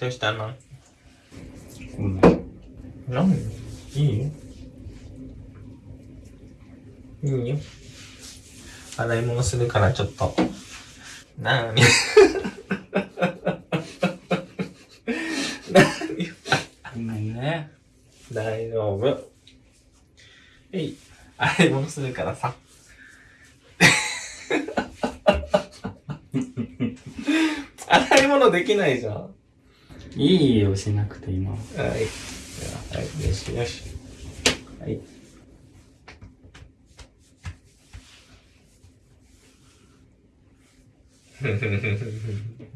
どうしたの？ごめん。なんいい？よ。いいよ。洗い物するからちょっと。なにごめんね。大丈夫。えい。洗い物するからさ。洗い物できないじゃん。はいいよ、しなくて今。い。じゃあはい、よしよし。はい。